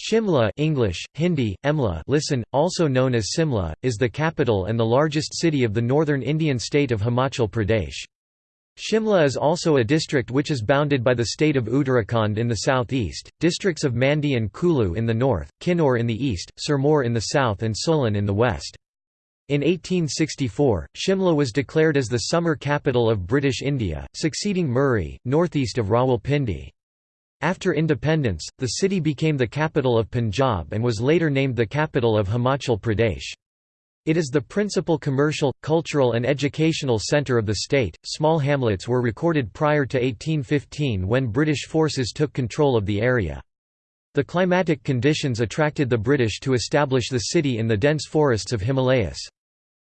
Shimla English, Hindi, Emla listen, also known as Simla, is the capital and the largest city of the northern Indian state of Himachal Pradesh. Shimla is also a district which is bounded by the state of Uttarakhand in the southeast, districts of Mandi and Kulu in the north, Kinnaur in the east, Sirmaur in the south and Solan in the west. In 1864, Shimla was declared as the summer capital of British India, succeeding Murree, northeast of Rawalpindi. After independence, the city became the capital of Punjab and was later named the capital of Himachal Pradesh. It is the principal commercial, cultural and educational centre of the state. Small hamlets were recorded prior to 1815 when British forces took control of the area. The climatic conditions attracted the British to establish the city in the dense forests of Himalayas.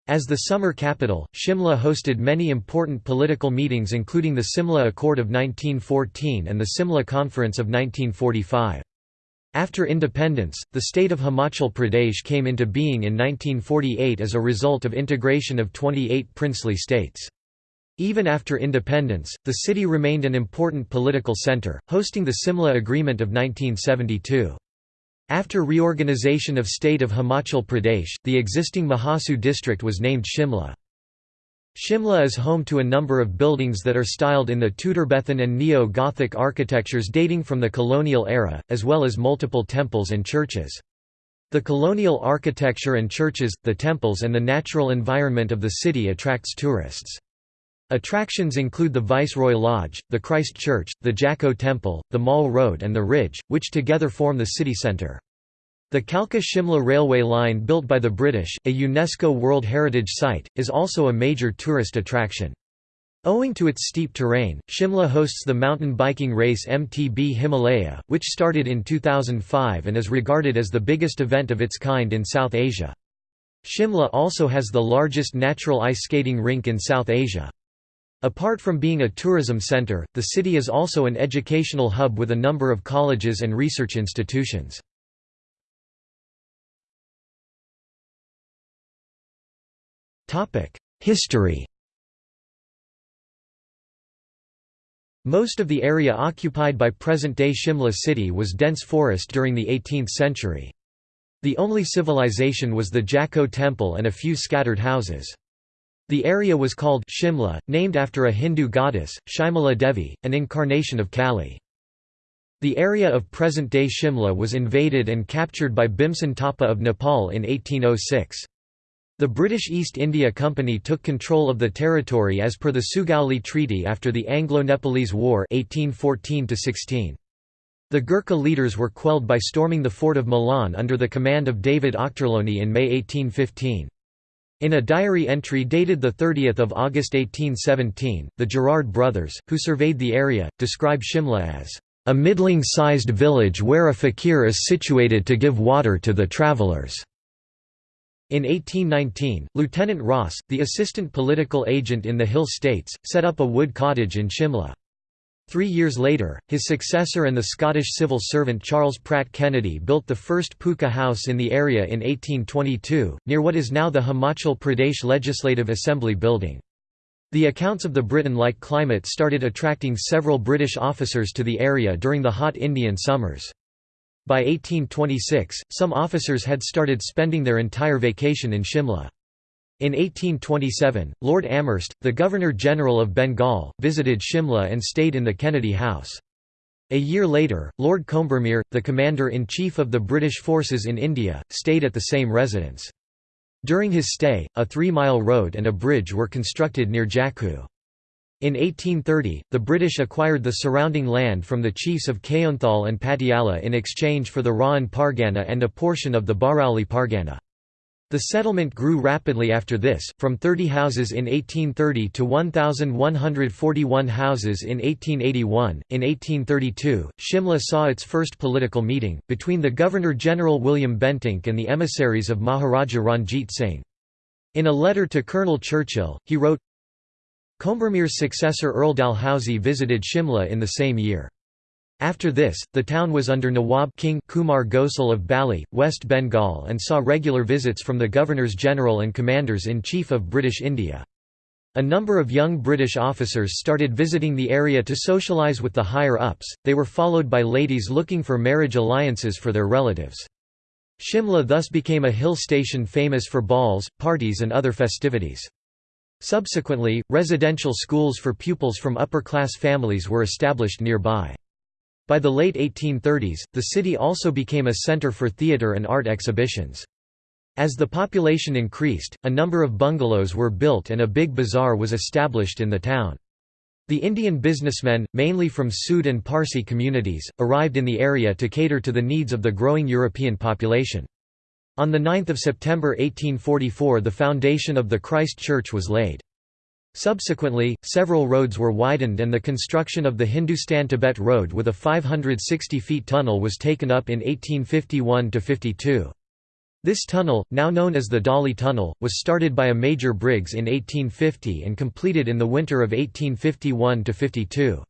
As the summer capital, Shimla hosted many important political meetings including the Simla Accord of 1914 and the Simla Conference of 1945. After independence, the state of Himachal Pradesh came into being in 1948 as a result of integration of 28 princely states. Even after independence, the city remained an important political centre, hosting the Simla Agreement of 1972. After reorganization of state of Himachal Pradesh, the existing Mahasu district was named Shimla. Shimla is home to a number of buildings that are styled in the Tudorbethan and Neo-Gothic architectures dating from the colonial era, as well as multiple temples and churches. The colonial architecture and churches, the temples and the natural environment of the city attracts tourists. Attractions include the Viceroy Lodge, the Christ Church, the Jacko Temple, the Mall Road and the Ridge, which together form the city centre. The Kalka-Shimla railway line built by the British, a UNESCO World Heritage Site, is also a major tourist attraction. Owing to its steep terrain, Shimla hosts the mountain biking race MTB Himalaya, which started in 2005 and is regarded as the biggest event of its kind in South Asia. Shimla also has the largest natural ice skating rink in South Asia. Apart from being a tourism centre, the city is also an educational hub with a number of colleges and research institutions. History Most of the area occupied by present-day Shimla city was dense forest during the 18th century. The only civilization was the Jacko temple and a few scattered houses. The area was called Shimla, named after a Hindu goddess, Shimala Devi, an incarnation of Kali. The area of present-day Shimla was invaded and captured by Bhimsen Thapa of Nepal in 1806. The British East India Company took control of the territory as per the Sugauli Treaty after the Anglo-Nepalese War 1814 -16. The Gurkha leaders were quelled by storming the fort of Milan under the command of David Ochterlony in May 1815. In a diary entry dated 30 August 1817, the Gerard brothers, who surveyed the area, describe Shimla as a middling-sized village where a fakir is situated to give water to the travellers. In 1819, Lieutenant Ross, the assistant political agent in the Hill States, set up a wood cottage in Shimla. Three years later, his successor and the Scottish civil servant Charles Pratt Kennedy built the first pucca house in the area in 1822, near what is now the Himachal Pradesh Legislative Assembly building. The accounts of the Britain-like climate started attracting several British officers to the area during the hot Indian summers. By 1826, some officers had started spending their entire vacation in Shimla. In 1827, Lord Amherst, the Governor-General of Bengal, visited Shimla and stayed in the Kennedy House. A year later, Lord Combermere, the Commander-in-Chief of the British forces in India, stayed at the same residence. During his stay, a three-mile road and a bridge were constructed near Jakku. In 1830, the British acquired the surrounding land from the chiefs of Kayonthal and Patiala in exchange for the Rahan Pargana and a portion of the Barauli Pargana. The settlement grew rapidly after this, from 30 houses in 1830 to 1,141 houses in 1881. In 1832, Shimla saw its first political meeting, between the Governor-General William Bentinck and the emissaries of Maharaja Ranjit Singh. In a letter to Colonel Churchill, he wrote, Combermere's successor Earl Dalhousie visited Shimla in the same year. After this, the town was under Nawab King Kumar Ghosal of Bali, West Bengal and saw regular visits from the Governors-General and Commanders-in-Chief of British India. A number of young British officers started visiting the area to socialise with the higher-ups, they were followed by ladies looking for marriage alliances for their relatives. Shimla thus became a hill station famous for balls, parties and other festivities. Subsequently, residential schools for pupils from upper-class families were established nearby. By the late 1830s, the city also became a centre for theatre and art exhibitions. As the population increased, a number of bungalows were built and a big bazaar was established in the town. The Indian businessmen, mainly from Sood and Parsi communities, arrived in the area to cater to the needs of the growing European population. On 9 September 1844 the foundation of the Christ Church was laid. Subsequently, several roads were widened and the construction of the Hindustan-Tibet Road with a 560 feet tunnel was taken up in 1851–52. This tunnel, now known as the Dali Tunnel, was started by a Major Briggs in 1850 and completed in the winter of 1851–52.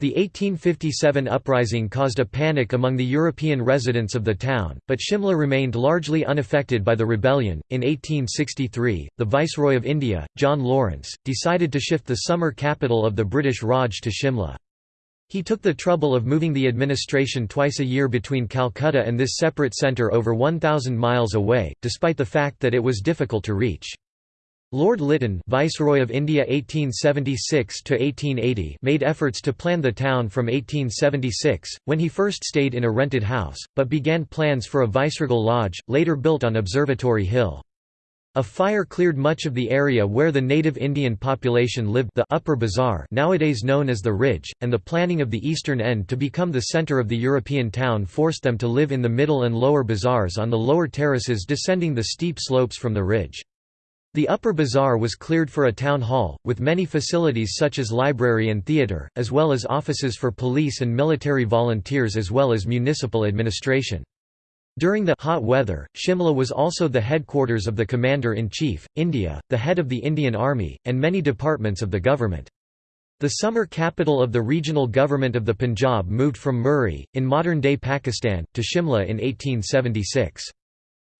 The 1857 uprising caused a panic among the European residents of the town, but Shimla remained largely unaffected by the rebellion. In 1863, the Viceroy of India, John Lawrence, decided to shift the summer capital of the British Raj to Shimla. He took the trouble of moving the administration twice a year between Calcutta and this separate centre over 1,000 miles away, despite the fact that it was difficult to reach. Lord Lytton Viceroy of India 1876 made efforts to plan the town from 1876, when he first stayed in a rented house, but began plans for a viceregal lodge, later built on Observatory Hill. A fire cleared much of the area where the native Indian population lived the Upper Bazaar nowadays known as the Ridge, and the planning of the eastern end to become the center of the European town forced them to live in the middle and lower bazaars on the lower terraces descending the steep slopes from the ridge. The Upper Bazaar was cleared for a town hall, with many facilities such as library and theatre, as well as offices for police and military volunteers as well as municipal administration. During the hot weather, Shimla was also the headquarters of the Commander-in-Chief, India, the head of the Indian Army, and many departments of the government. The summer capital of the regional government of the Punjab moved from Murree, in modern-day Pakistan, to Shimla in 1876.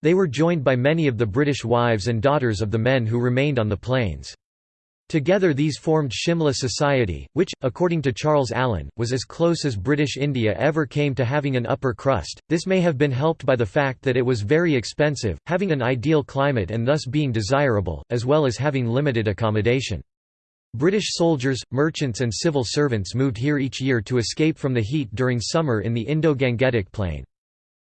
They were joined by many of the British wives and daughters of the men who remained on the plains. Together these formed Shimla Society, which, according to Charles Allen, was as close as British India ever came to having an upper crust. This may have been helped by the fact that it was very expensive, having an ideal climate and thus being desirable, as well as having limited accommodation. British soldiers, merchants and civil servants moved here each year to escape from the heat during summer in the Indo-Gangetic Plain.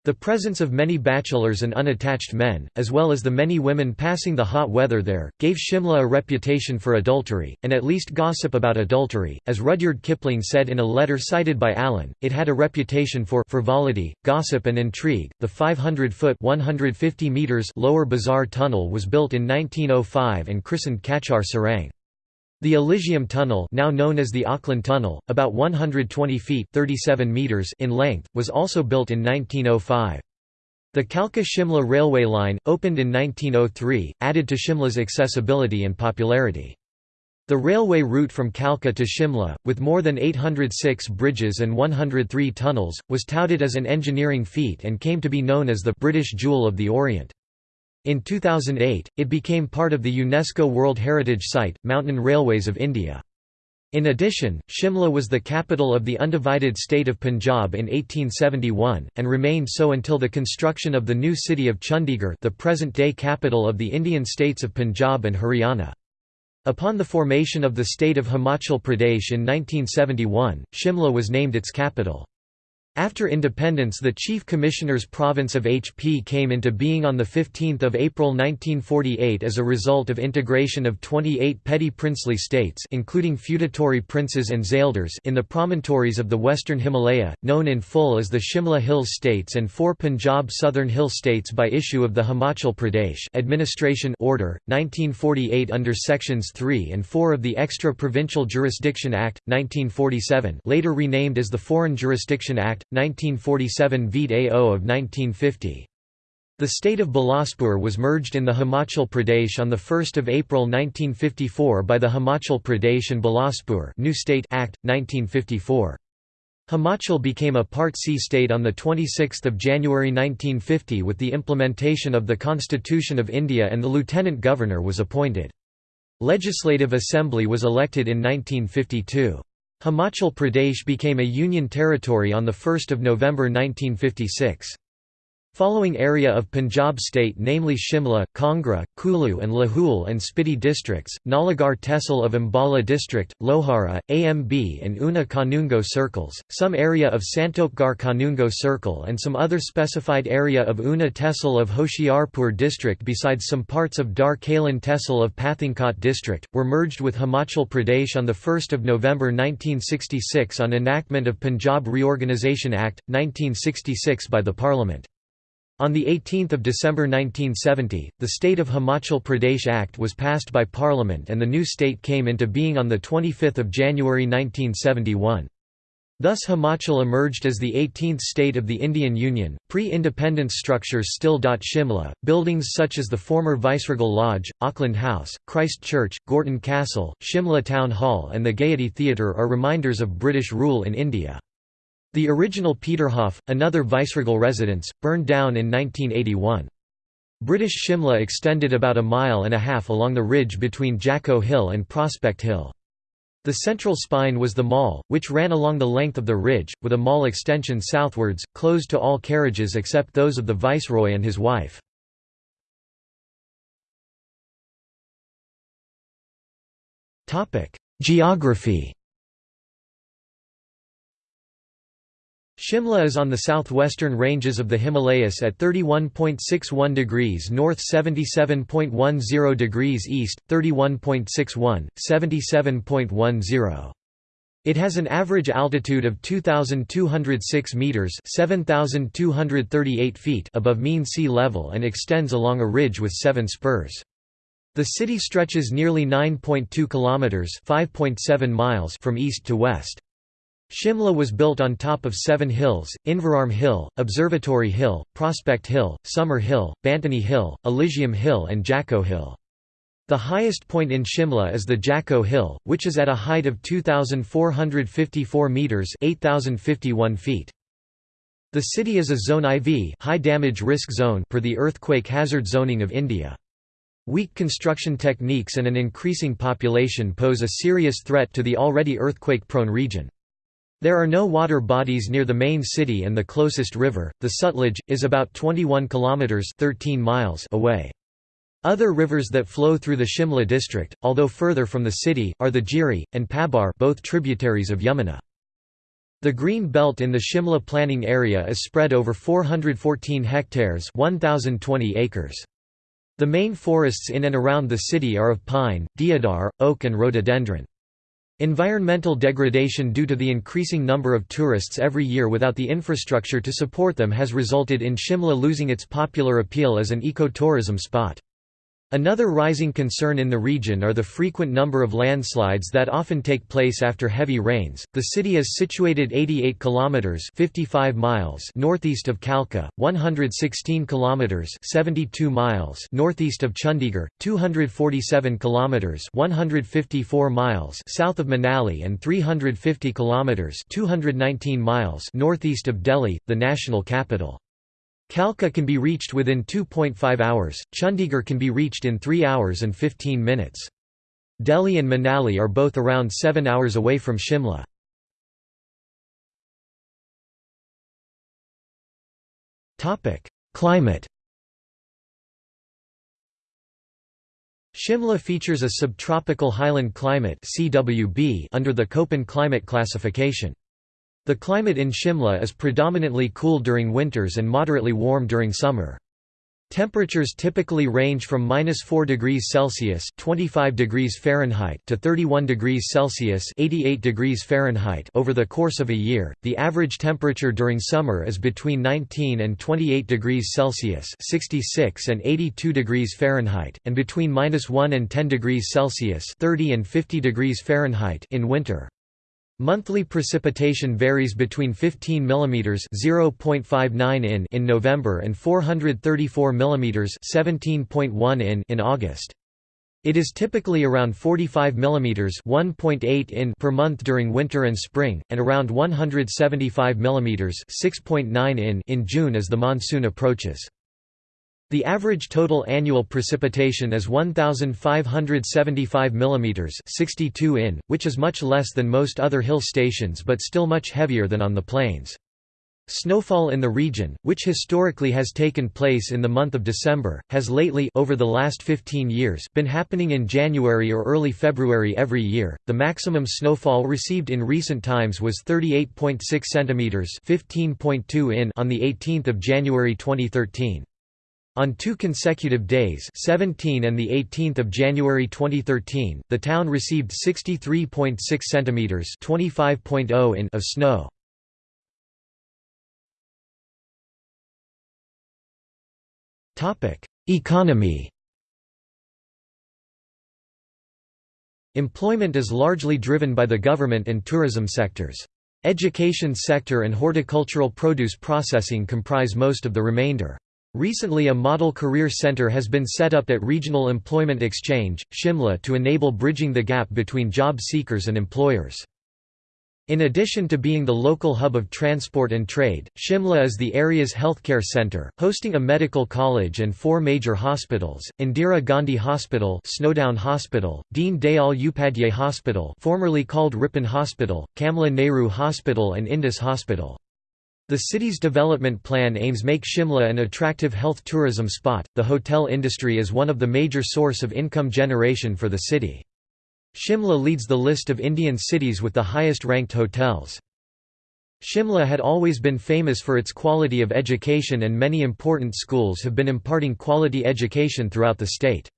The presence of many bachelors and unattached men, as well as the many women passing the hot weather there, gave Shimla a reputation for adultery, and at least gossip about adultery. As Rudyard Kipling said in a letter cited by Allen, it had a reputation for frivolity, gossip, and intrigue. The 500 foot (150 meters) lower Bazaar Tunnel was built in 1905 and christened Kachar Surang. The Elysium Tunnel now known as the Auckland Tunnel, about 120 feet 37 meters in length, was also built in 1905. The Kalka-Shimla railway line, opened in 1903, added to Shimla's accessibility and popularity. The railway route from Kalka to Shimla, with more than 806 bridges and 103 tunnels, was touted as an engineering feat and came to be known as the «British Jewel of the Orient». In 2008, it became part of the UNESCO World Heritage Site, Mountain Railways of India. In addition, Shimla was the capital of the undivided state of Punjab in 1871, and remained so until the construction of the new city of Chandigarh the present-day capital of the Indian states of Punjab and Haryana. Upon the formation of the state of Himachal Pradesh in 1971, Shimla was named its capital. After independence the Chief Commissioner's province of HP came into being on 15 April 1948 as a result of integration of 28 petty princely states including feudatory princes and zaildars in the promontories of the western Himalaya, known in full as the Shimla Hills States and four Punjab Southern Hill States by issue of the Himachal Pradesh. Administration Order, 1948 under Sections 3 and 4 of the Extra Provincial Jurisdiction Act, 1947 later renamed as the Foreign Jurisdiction Act, 1947 Vede AO of 1950. The state of Bilaspur was merged in the Himachal Pradesh on 1 April 1954 by the Himachal Pradesh and Bilaspur New State Act, 1954. Himachal became a Part C state on 26 January 1950 with the implementation of the Constitution of India and the Lieutenant Governor was appointed. Legislative Assembly was elected in 1952. Himachal Pradesh became a union territory on 1 November 1956. Following area of Punjab state namely Shimla, Kangra, Kulu and Lahul and Spiti districts, Nalagarh Tehsil of Ambala district, Lohara, AMB and Una Kanungo circles, some area of Santokgarh Kanungo circle and some other specified area of Una Tehsil of Hoshiarpur district besides some parts of Dar Kalan Tehsil of Pathankot district, were merged with Himachal Pradesh on 1 November 1966 on enactment of Punjab Reorganisation Act, 1966 by the Parliament. On 18 December 1970, the State of Himachal Pradesh Act was passed by Parliament and the new state came into being on 25 January 1971. Thus Himachal emerged as the 18th state of the Indian Union. Pre-independence structures still dot Shimla, buildings such as the former Viceregal Lodge, Auckland House, Christ Church, Gorton Castle, Shimla Town Hall and the Gaiety Theatre are reminders of British rule in India. The original Peterhof, another viceregal residence, burned down in 1981. British Shimla extended about a mile and a half along the ridge between Jacko Hill and Prospect Hill. The central spine was the mall, which ran along the length of the ridge, with a mall extension southwards, closed to all carriages except those of the viceroy and his wife. Geography Shimla is on the southwestern ranges of the Himalayas at 31.61 degrees north 77.10 degrees east, 31.61, 77.10. It has an average altitude of 2,206 metres 7,238 feet above mean sea level and extends along a ridge with seven spurs. The city stretches nearly 9.2 kilometres 5.7 miles from east to west. Shimla was built on top of seven hills, Inverarm Hill, Observatory Hill, Prospect Hill, Summer Hill, Bantani Hill, Elysium Hill and Jacko Hill. The highest point in Shimla is the Jacko Hill, which is at a height of 2,454 metres 8,051 feet. The city is a Zone IV high damage risk zone per the Earthquake Hazard Zoning of India. Weak construction techniques and an increasing population pose a serious threat to the already earthquake-prone region. There are no water bodies near the main city and the closest river, the Sutlej, is about 21 kilometers 13 miles away. Other rivers that flow through the Shimla district, although further from the city, are the Giri and Pabar, both tributaries of Yamuna. The green belt in the Shimla planning area is spread over 414 hectares, 1020 acres. The main forests in and around the city are of pine, deodar, oak and rhododendron. Environmental degradation due to the increasing number of tourists every year without the infrastructure to support them has resulted in Shimla losing its popular appeal as an ecotourism spot. Another rising concern in the region are the frequent number of landslides that often take place after heavy rains. The city is situated 88 kilometers (55 miles) northeast of Kalka, 116 kilometers (72 miles) northeast of Chandigarh, 247 kilometers (154 miles) south of Manali and 350 kilometers (219 miles) northeast of Delhi, the national capital. Kalka can be reached within 2.5 hours, Chandigarh can be reached in 3 hours and 15 minutes. Delhi and Manali are both around 7 hours away from Shimla. Climate Shimla features a subtropical highland climate under the Köppen climate classification. The climate in Shimla is predominantly cool during winters and moderately warm during summer. Temperatures typically range from -4 degrees Celsius (25 degrees Fahrenheit) to 31 degrees Celsius (88 degrees Fahrenheit) over the course of a year. The average temperature during summer is between 19 and 28 degrees Celsius (66 and 82 degrees Fahrenheit) and between -1 and 10 degrees Celsius (30 and 50 degrees Fahrenheit) in winter. Monthly precipitation varies between 15 mm (0.59 in) in November and 434 mm (17.1 in) in August. It is typically around 45 mm (1.8 in) per month during winter and spring, and around 175 mm (6.9 in) in June as the monsoon approaches. The average total annual precipitation is 1,575 mm 62 in, which is much less than most other hill stations but still much heavier than on the plains. Snowfall in the region, which historically has taken place in the month of December, has lately over the last 15 years been happening in January or early February every year. The maximum snowfall received in recent times was 38.6 centimeters, 15.2 in on the 18th of January 2013. On two consecutive days 17 and 18 January 2013, the town received 63.6 centimeters (25.0 in) of snow. Economy Employment is largely driven by the government and tourism sectors. Education sector and horticultural produce processing comprise most of the remainder. Recently a model career center has been set up at Regional Employment Exchange, Shimla to enable bridging the gap between job seekers and employers. In addition to being the local hub of transport and trade, Shimla is the area's healthcare centre, hosting a medical college and four major hospitals, Indira Gandhi Hospital Snowdon Hospital, Deen Dayal Upadhyay Hospital formerly called Ripon Hospital, Kamla Nehru Hospital and Indus Hospital. The city's development plan aims to make Shimla an attractive health tourism spot. The hotel industry is one of the major source of income generation for the city. Shimla leads the list of Indian cities with the highest ranked hotels. Shimla had always been famous for its quality of education and many important schools have been imparting quality education throughout the state.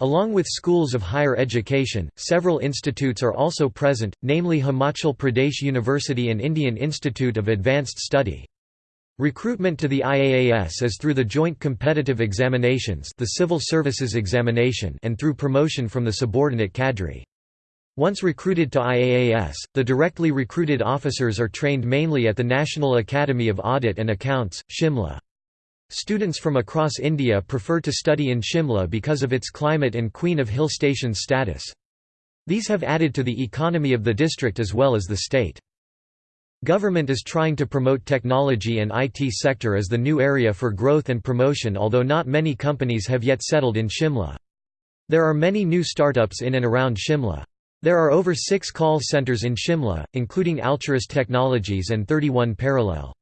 Along with schools of higher education, several institutes are also present, namely Himachal Pradesh University and Indian Institute of Advanced Study. Recruitment to the IAAS is through the Joint Competitive Examinations the Civil Services Examination and through promotion from the subordinate cadre. Once recruited to IAAS, the directly recruited officers are trained mainly at the National Academy of Audit and Accounts, Shimla. Students from across India prefer to study in Shimla because of its climate and Queen of Hill Station status. These have added to the economy of the district as well as the state. Government is trying to promote technology and IT sector as the new area for growth and promotion although not many companies have yet settled in Shimla. There are many new startups in and around Shimla. There are over six call centers in Shimla, including Alturas Technologies and 31 Parallel.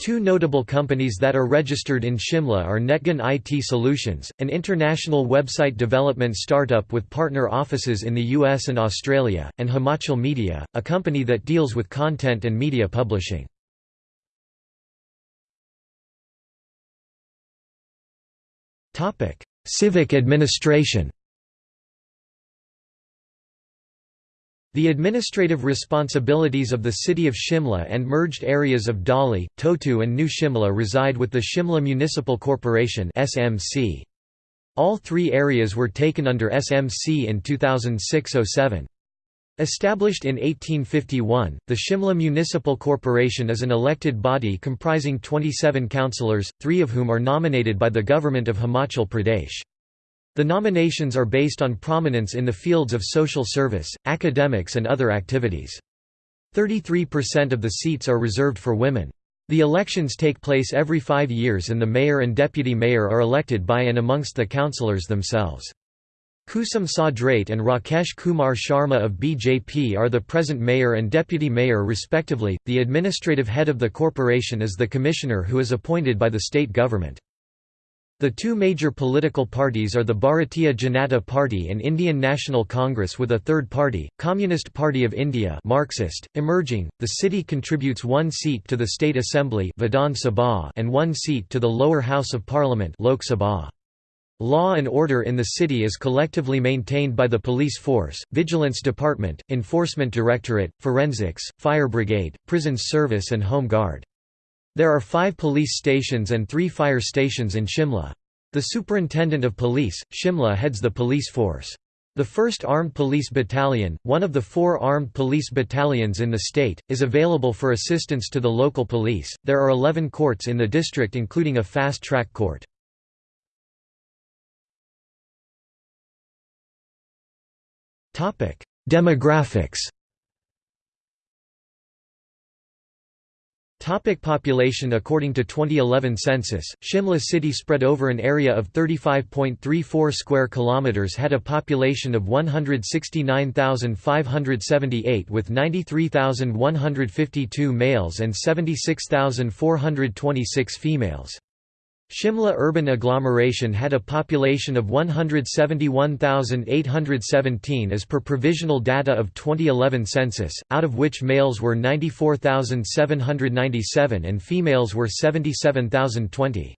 Two notable companies that are registered in Shimla are Netgun IT Solutions, an international website development startup with partner offices in the US and Australia, and Himachal Media, a company that deals with content and media publishing. Civic administration The administrative responsibilities of the city of Shimla and merged areas of Dhali, Totu and New Shimla reside with the Shimla Municipal Corporation SMC. All three areas were taken under SMC in 2006–07. Established in 1851, the Shimla Municipal Corporation is an elected body comprising 27 councillors, three of whom are nominated by the Government of Himachal Pradesh. The nominations are based on prominence in the fields of social service, academics and other activities. 33% of the seats are reserved for women. The elections take place every five years and the mayor and deputy mayor are elected by and amongst the councillors themselves. Kusum Sadrait and Rakesh Kumar Sharma of BJP are the present mayor and deputy mayor respectively. The administrative head of the corporation is the commissioner who is appointed by the state government. The two major political parties are the Bharatiya Janata Party and Indian National Congress with a third party, Communist Party of India Marxist, emerging. The city contributes one seat to the State Assembly Vidhan Sabha and one seat to the lower house of parliament Lok Sabha. Law and order in the city is collectively maintained by the police force, vigilance department, enforcement directorate, forensics, fire brigade, prisons service and home guard. There are five police stations and three fire stations in Shimla. The Superintendent of Police, Shimla heads the police force. The 1st Armed Police Battalion, one of the four armed police battalions in the state, is available for assistance to the local police. There are 11 courts in the district including a fast-track court. Demographics Topic population According to 2011 census, Shimla city spread over an area of 35.34 square kilometers had a population of 169,578 with 93,152 males and 76,426 females. Shimla urban agglomeration had a population of 171,817 as per provisional data of 2011 census, out of which males were 94,797 and females were 77,020.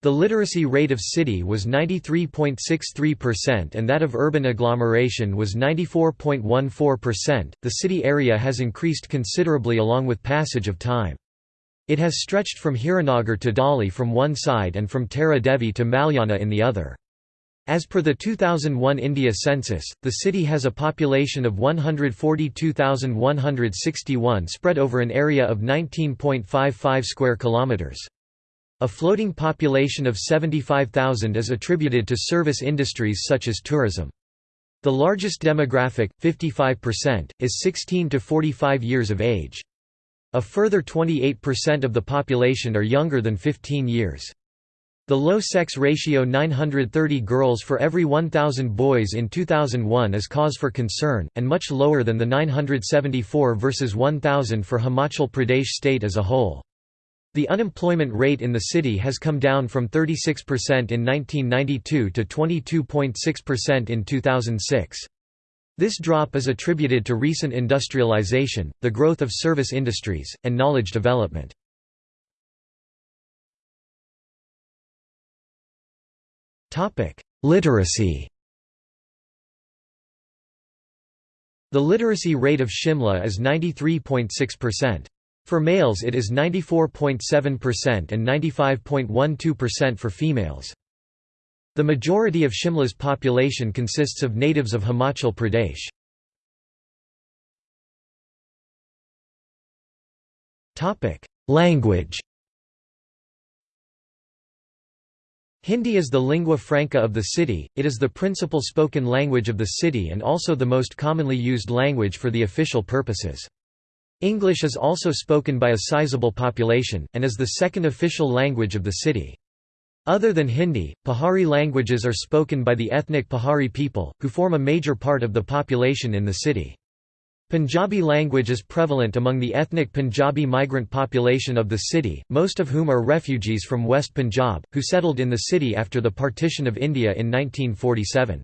The literacy rate of city was 93.63% and that of urban agglomeration was 94.14%. The city area has increased considerably along with passage of time. It has stretched from Hiranagar to Dali from one side and from Tara Devi to Malyana in the other. As per the 2001 India census, the city has a population of 142,161 spread over an area of 19.55 square kilometers. A floating population of 75,000 is attributed to service industries such as tourism. The largest demographic, 55%, is 16 to 45 years of age. A further 28% of the population are younger than 15 years. The low sex ratio 930 girls for every 1,000 boys in 2001 is cause for concern, and much lower than the 974 versus 1,000 for Himachal Pradesh state as a whole. The unemployment rate in the city has come down from 36% in 1992 to 22.6% in 2006. This drop is attributed to recent industrialization, the growth of service industries, and knowledge development. Literacy The literacy rate of Shimla is 93.6%. For males it is 94.7% and 95.12% for females. The majority of Shimla's population consists of natives of Himachal Pradesh. Language Hindi is the lingua franca of the city, it is the principal spoken language of the city and also the most commonly used language for the official purposes. English is also spoken by a sizable population, and is the second official language of the city. Other than Hindi, Pahari languages are spoken by the ethnic Pahari people, who form a major part of the population in the city. Punjabi language is prevalent among the ethnic Punjabi migrant population of the city, most of whom are refugees from West Punjab, who settled in the city after the partition of India in 1947.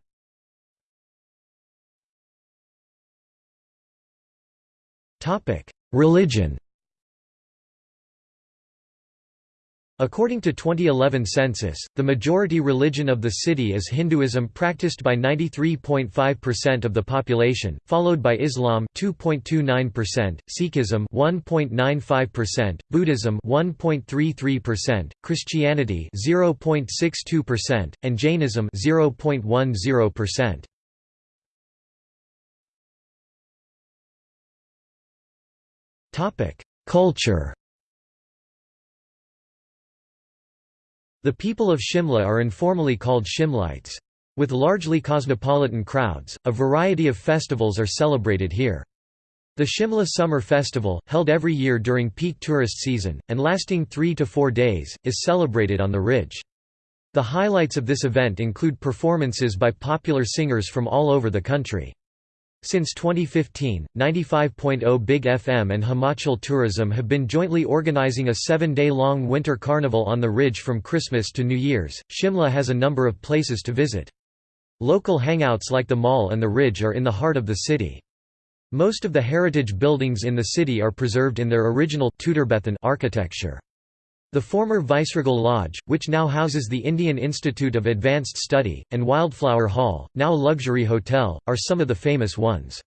Religion According to 2011 census, the majority religion of the city is Hinduism practiced by 93.5% of the population, followed by Islam 2.29%, Sikhism 1.95%, Buddhism 1.33%, Christianity 0.62%, and Jainism 0.10%. Topic: Culture The people of Shimla are informally called Shimlites. With largely cosmopolitan crowds, a variety of festivals are celebrated here. The Shimla Summer Festival, held every year during peak tourist season, and lasting three to four days, is celebrated on the ridge. The highlights of this event include performances by popular singers from all over the country. Since 2015, 95.0 Big FM and Himachal Tourism have been jointly organizing a seven-day-long winter carnival on the ridge from Christmas to New Year's. Shimla has a number of places to visit. Local hangouts like the mall and the ridge are in the heart of the city. Most of the heritage buildings in the city are preserved in their original Tudorbethan architecture. The former Viceregal Lodge, which now houses the Indian Institute of Advanced Study, and Wildflower Hall, now a luxury hotel, are some of the famous ones.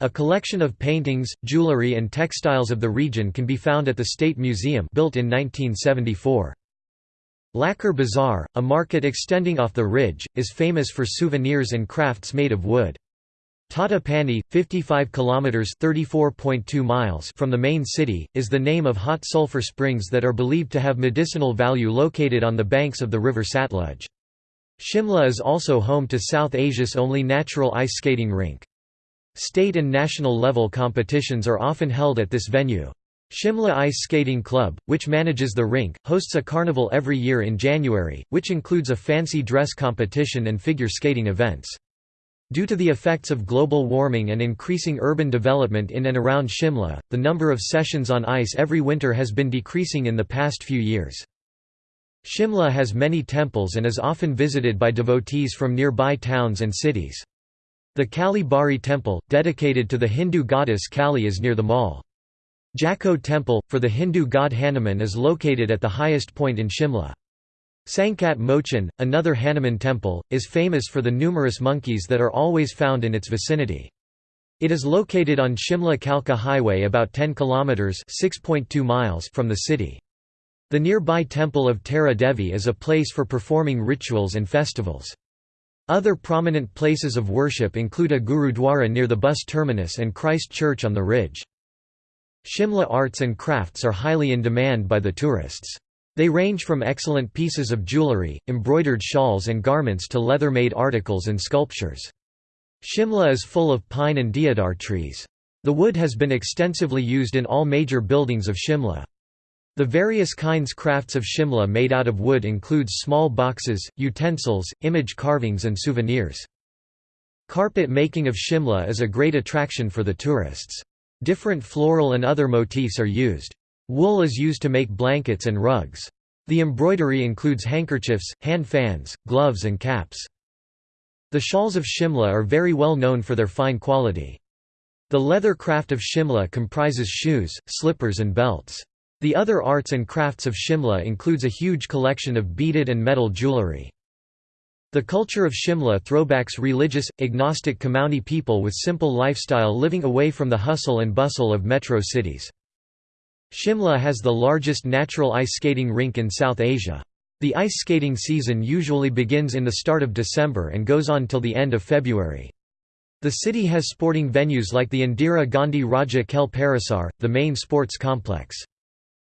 A collection of paintings, jewelry and textiles of the region can be found at the State Museum built in 1974. Lakkar Bazaar, a market extending off the ridge, is famous for souvenirs and crafts made of wood. Tattapani, 55 kilometers (34.2 miles) from the main city, is the name of hot sulfur springs that are believed to have medicinal value located on the banks of the river Satluj. Shimla is also home to South Asia's only natural ice skating rink. State and national level competitions are often held at this venue. Shimla Ice Skating Club, which manages the rink, hosts a carnival every year in January, which includes a fancy dress competition and figure skating events. Due to the effects of global warming and increasing urban development in and around Shimla, the number of sessions on ice every winter has been decreasing in the past few years. Shimla has many temples and is often visited by devotees from nearby towns and cities. The Kali Bari temple, dedicated to the Hindu goddess Kali is near the mall. Jakko temple, for the Hindu god Hanuman is located at the highest point in Shimla. Sankat Mochan, another Hanuman temple, is famous for the numerous monkeys that are always found in its vicinity. It is located on Shimla-Kalka highway about 10 kilometers (6.2 miles) from the city. The nearby temple of Tara Devi is a place for performing rituals and festivals. Other prominent places of worship include a gurudwara near the bus terminus and Christ Church on the ridge. Shimla arts and crafts are highly in demand by the tourists. They range from excellent pieces of jewellery, embroidered shawls and garments to leather-made articles and sculptures. Shimla is full of pine and deodar trees. The wood has been extensively used in all major buildings of Shimla. The various kinds crafts of Shimla made out of wood includes small boxes, utensils, image carvings and souvenirs. Carpet making of Shimla is a great attraction for the tourists. Different floral and other motifs are used. Wool is used to make blankets and rugs. The embroidery includes handkerchiefs, hand fans, gloves and caps. The shawls of Shimla are very well known for their fine quality. The leather craft of Shimla comprises shoes, slippers and belts. The other arts and crafts of Shimla includes a huge collection of beaded and metal jewellery. The culture of Shimla throwbacks religious, agnostic Kumaoni people with simple lifestyle living away from the hustle and bustle of metro cities. Shimla has the largest natural ice skating rink in South Asia. The ice skating season usually begins in the start of December and goes on till the end of February. The city has sporting venues like the Indira Gandhi Rajya Khel Parisar, the main sports complex.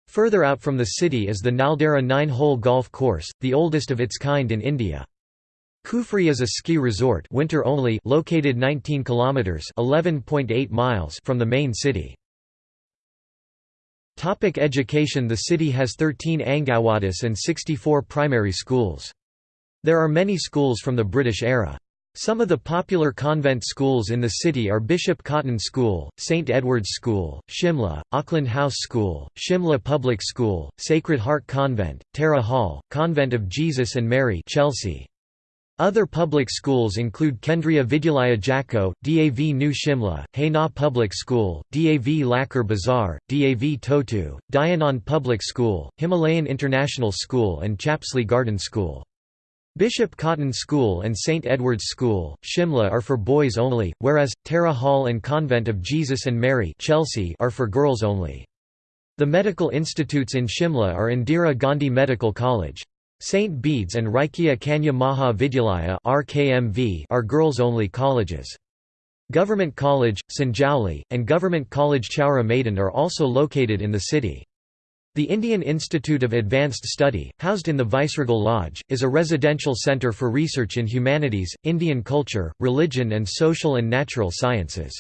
Further out from the city is the Naldehra nine-hole golf course, the oldest of its kind in India. Kufri is a ski resort winter only located 19 kilometers 11.8 miles from the main city. Topic education The city has 13 Anganwadis and 64 primary schools. There are many schools from the British era. Some of the popular convent schools in the city are Bishop Cotton School, St Edward's School, Shimla, Auckland House School, Shimla Public School, Sacred Heart Convent, Tara Hall, Convent of Jesus and Mary Chelsea. Other public schools include Kendriya Vidyalaya Jakko, DAV New Shimla, Haina Public School, DAV Lakkar Bazar, DAV Totu, Dayanand Public School, Himalayan International School and Chapslee Garden School. Bishop Cotton School and St Edward's School, Shimla are for boys only, whereas, Tara Hall and Convent of Jesus and Mary Chelsea are for girls only. The medical institutes in Shimla are Indira Gandhi Medical College. St. Bede's and Rajkiya Kanya Maha Vidyalaya are girls-only colleges. Government College, Sanjauli, and Government College Chaura Maidan are also located in the city. The Indian Institute of Advanced Study, housed in the Viceregal Lodge, is a residential centre for research in humanities, Indian culture, religion and social and natural sciences.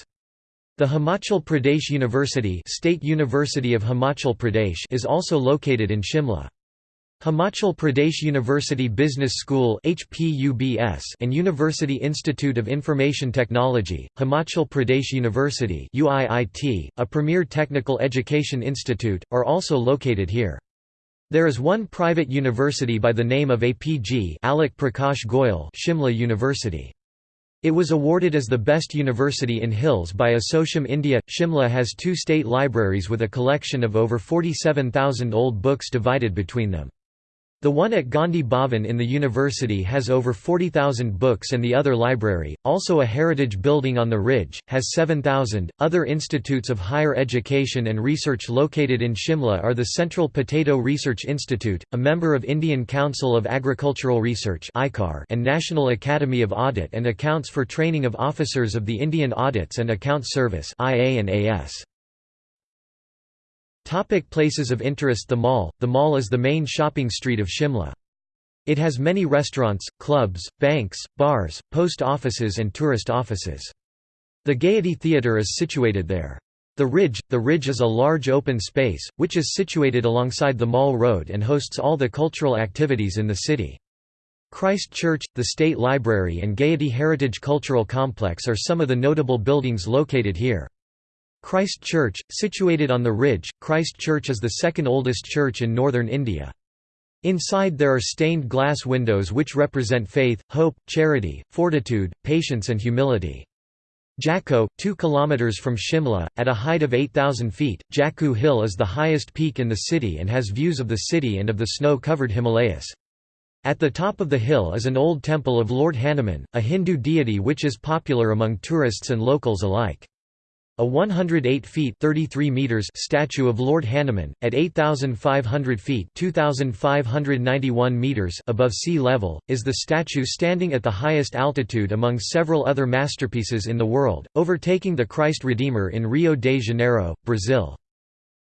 The Himachal Pradesh University, State University of Himachal Pradesh is also located in Shimla. Himachal Pradesh University Business School and University Institute of Information Technology, Himachal Pradesh University a premier technical education institute, are also located here. There is one private university by the name of APG Alok Prakash Goyal Shimla University. It was awarded as the best university in Hills by Assocham India. Shimla has two state libraries with a collection of over 47,000 old books divided between them. The one at Gandhi Bhavan in the university has over 40,000 books and the other library, also a heritage building on the ridge, has 7,000. Other institutes of higher education and research located in Shimla are the Central Potato Research Institute, a member of Indian Council of Agricultural Research and National Academy of Audit and Accounts for Training of Officers of the Indian Audits and Accounts Service IA and AS. Topic places of interest The mall – The mall is the main shopping street of Shimla. It has many restaurants, clubs, banks, bars, post offices and tourist offices. The Gaiety Theatre is situated there. The Ridge The Ridge is a large open space, which is situated alongside the Mall Road and hosts all the cultural activities in the city. Christ Church, the State Library and Gaiety Heritage Cultural Complex are some of the notable buildings located here. Christ Church, situated on the ridge, Christ Church is the second oldest church in northern India. Inside there are stained glass windows which represent faith, hope, charity, fortitude, patience and humility. Jakko, 2 km from Shimla, at a height of 8,000 feet, Jakku Hill is the highest peak in the city and has views of the city and of the snow-covered Himalayas. At the top of the hill is an old temple of Lord Hanuman, a Hindu deity which is popular among tourists and locals alike. A 108 feet 33 meters statue of Lord Hanuman, at 8,500 feet 2,591 meters above sea level, is the statue standing at the highest altitude among several other masterpieces in the world, overtaking the Christ Redeemer in Rio de Janeiro, Brazil.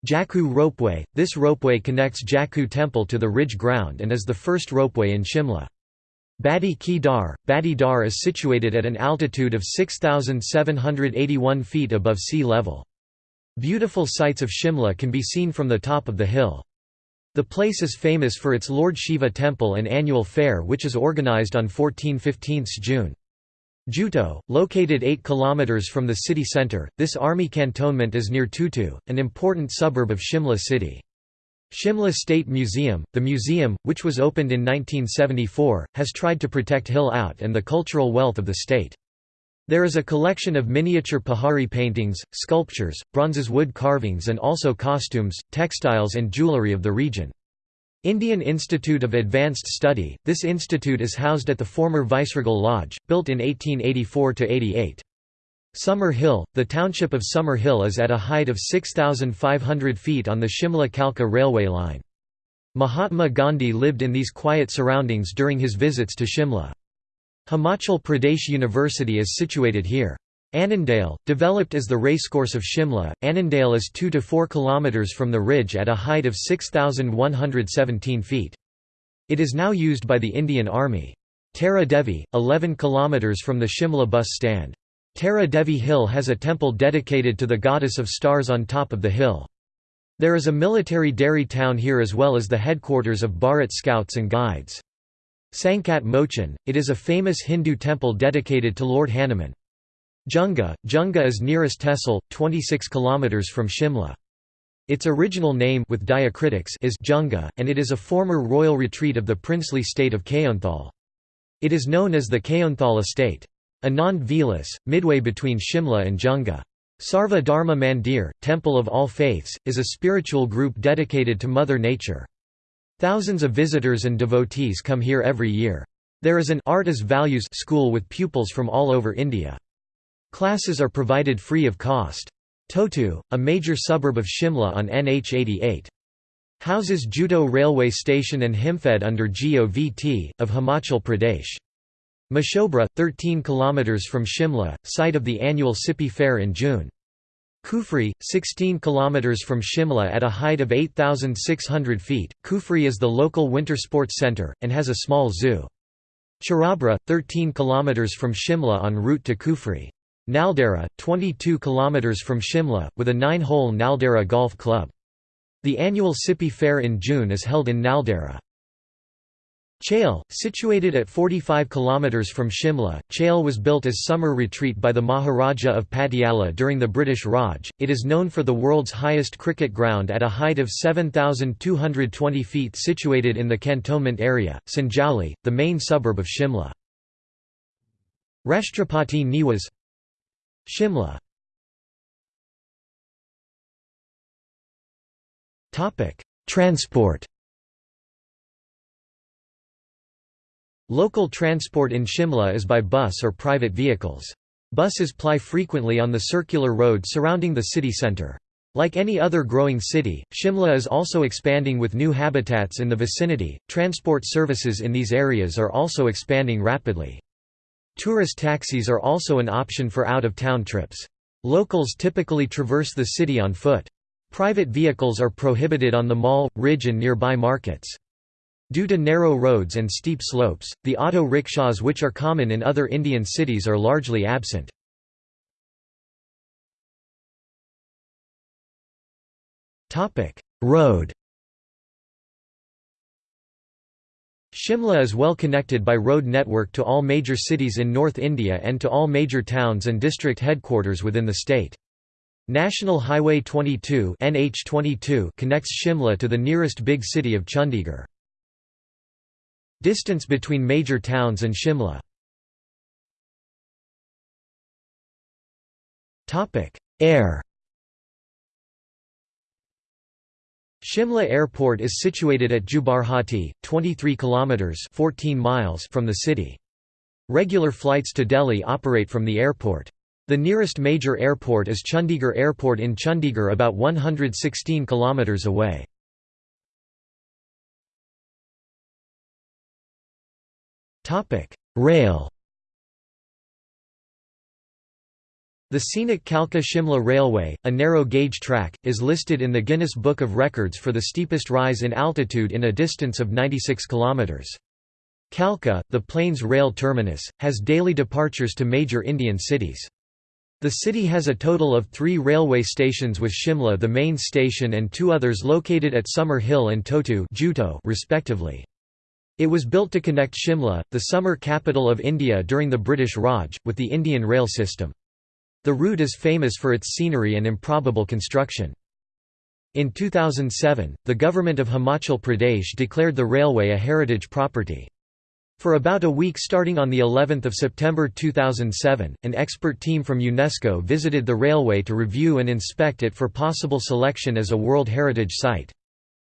Jakhoo Ropeway – This ropeway connects Jakhoo Temple to the ridge ground and is the first ropeway in Shimla. Badi Ki Dar – Badi Dar is situated at an altitude of 6,781 feet above sea level. Beautiful sights of Shimla can be seen from the top of the hill. The place is famous for its Lord Shiva temple and annual fair which is organized on 14–15 June. Jutogh, located 8 km from the city centre, this army cantonment is near Totu, an important suburb of Shimla city. Shimla State Museum, the museum, which was opened in 1974, has tried to protect Hill Out and the cultural wealth of the state. There is a collection of miniature Pahari paintings, sculptures, bronzes wood carvings and also costumes, textiles and jewellery of the region. Indian Institute of Advanced Study, this institute is housed at the former Viceregal Lodge, built in 1884–88. Summer Hill – The township of Summer Hill is at a height of 6,500 feet on the Shimla-Kalka railway line. Mahatma Gandhi lived in these quiet surroundings during his visits to Shimla. Himachal Pradesh University is situated here. Annandale, developed as the racecourse of Shimla, Annandale is 2 to 4 km from the ridge at a height of 6,117 feet. It is now used by the Indian Army. Tara Devi, 11 km from the Shimla bus stand. Tara Devi Hill has a temple dedicated to the goddess of stars on top of the hill. There is a military dairy town here as well as the headquarters of Bharat Scouts and Guides. Sankat Mochan, it is a famous Hindu temple dedicated to Lord Hanuman. Junga, Junga is nearest Tehsil, 26 km from Shimla. Its original name with diacritics is Junga, and it is a former royal retreat of the princely state of Keonthal. It is known as the Keonthal estate. Anand Vilas, midway between Shimla and Junga. Sarva Dharma Mandir, Temple of All Faiths, is a spiritual group dedicated to Mother Nature. Thousands of visitors and devotees come here every year. There is an Art as Values school with pupils from all over India. Classes are provided free of cost. Totu, a major suburb of Shimla on NH 88. Houses Jutogh railway station and Himfed under GOVT, of Himachal Pradesh. Mashobra, 13 km from Shimla, site of the annual Sipi Fair in June. Kufri, 16 km from Shimla at a height of 8,600 feet, Kufri is the local winter sports centre, and has a small zoo. Charabra, 13 km from Shimla en route to Kufri. Naldehra, 22 km from Shimla, with a nine-hole Naldehra Golf Club. The annual Sipi Fair in June is held in Naldehra. Chail, situated at 45 km from Shimla, Chail was built as summer retreat by the Maharaja of Patiala during the British Raj. It is known for the world's highest cricket ground at a height of 7,220 feet situated in the cantonment area, Sanjauli, the main suburb of Shimla. Rashtrapati Niwas Shimla Transport Local transport in Shimla is by bus or private vehicles. Buses ply frequently on the circular road surrounding the city centre. Like any other growing city, Shimla is also expanding with new habitats in the vicinity. Transport services in these areas are also expanding rapidly. Tourist taxis are also an option for out-of-town trips. Locals typically traverse the city on foot. Private vehicles are prohibited on the mall, ridge and nearby markets. Due to narrow roads and steep slopes, the auto rickshaws which are common in other Indian cities are largely absent. Road Shimla is well connected by road network to all major cities in North India and to all major towns and district headquarters within the state. National Highway 22 NH22 connects Shimla to the nearest big city of Chandigarh. Distance between major towns and Shimla Air Shimla Airport is situated at Jubbarhatti, 23 kilometers (14 miles) from the city. Regular flights to Delhi operate from the airport. The nearest major airport is Chandigarh Airport in Chandigarh about 116 kilometers away. Rail The scenic Kalka-Shimla Railway, a narrow-gauge track, is listed in the Guinness Book of Records for the steepest rise in altitude in a distance of 96 km. Kalka, the plains rail terminus, has daily departures to major Indian cities. The city has a total of three railway stations with Shimla the main station and two others located at Summer Hill and Totu respectively. It was built to connect Shimla, the summer capital of India during the British Raj, with the Indian rail system. The route is famous for its scenery and improbable construction. In 2007, the government of Himachal Pradesh declared the railway a heritage property. For about a week starting on the 11th of September 2007, an expert team from UNESCO visited the railway to review and inspect it for possible selection as a World Heritage Site.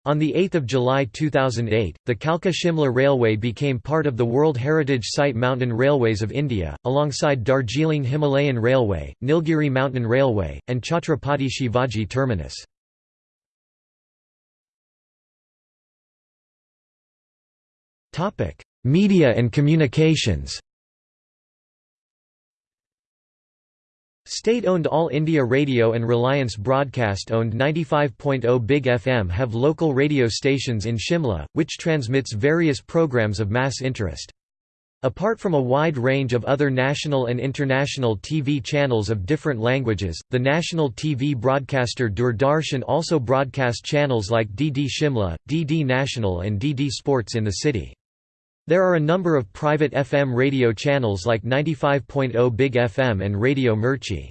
On 8 July 2008, the Kalka-Shimla Railway became part of the World Heritage Site Mountain Railways of India, alongside Darjeeling Himalayan Railway, Nilgiri Mountain Railway, and Chhatrapati Shivaji Terminus. Media and communications State-owned All India Radio and Reliance Broadcast-owned 95.0 Big FM have local radio stations in Shimla, which transmits various programs of mass interest. Apart from a wide range of other national and international TV channels of different languages, the national TV broadcaster Doordarshan also broadcast channels like DD Shimla, DD National and DD Sports in the city. There are a number of private FM radio channels like 95.0 Big FM and Radio Mirchi.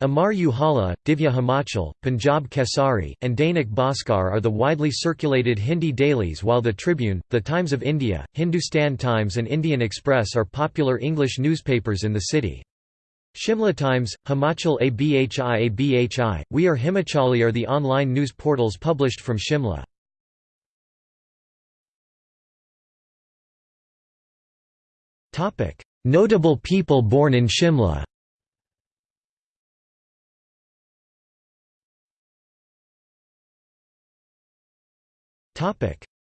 Amar Ujala, Divya Himachal, Punjab Kesari, and Dainik Bhaskar are the widely circulated Hindi dailies while the Tribune, The Times of India, Hindustan Times and Indian Express are popular English newspapers in the city. Shimla Times, Himachal Abhi Abhi, We Are Himachali are the online news portals published from Shimla. Notable people born in Shimla.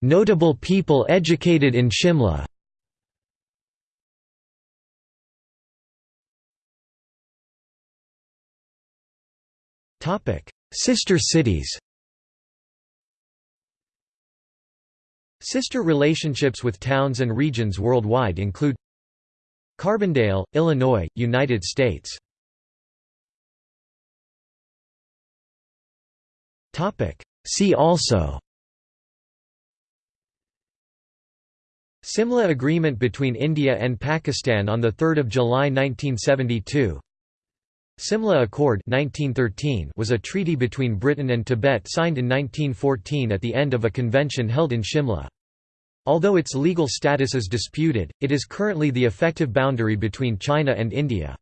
Notable people educated in Shimla. Sister cities. Sister relationships with towns and regions worldwide include Carbondale, Illinois, United States. See also Simla Agreement between India and Pakistan on 3 July 1972 Simla Accord 1913 was a treaty between Britain and Tibet signed in 1914 at the end of a convention held in Shimla. Although its legal status is disputed, it is currently the effective boundary between China and India.